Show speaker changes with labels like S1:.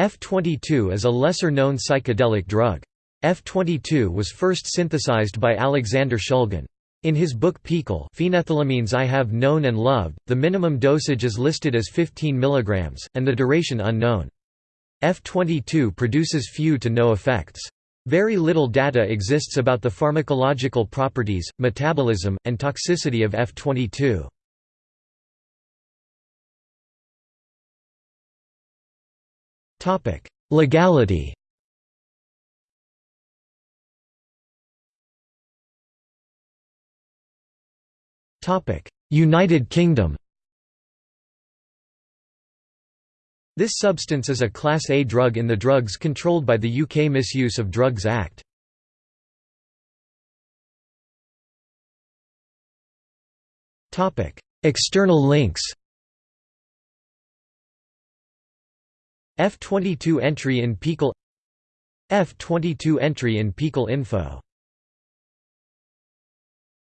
S1: F22 is a lesser-known psychedelic drug. F22 was first synthesized by Alexander Shulgin. In his book PiHKAL Phenethylamines I Have Known and Loved, the minimum dosage is listed as 15 mg, and the duration unknown. F22 produces few to no effects. Very little data exists about the pharmacological properties, metabolism, and toxicity of F22. Legality. Topic: United Kingdom. This substance is a Class A drug in the drugs controlled by the UK Misuse of Drugs Act. External links F22 entry in PiHKAL F22 entry in PiHKAL info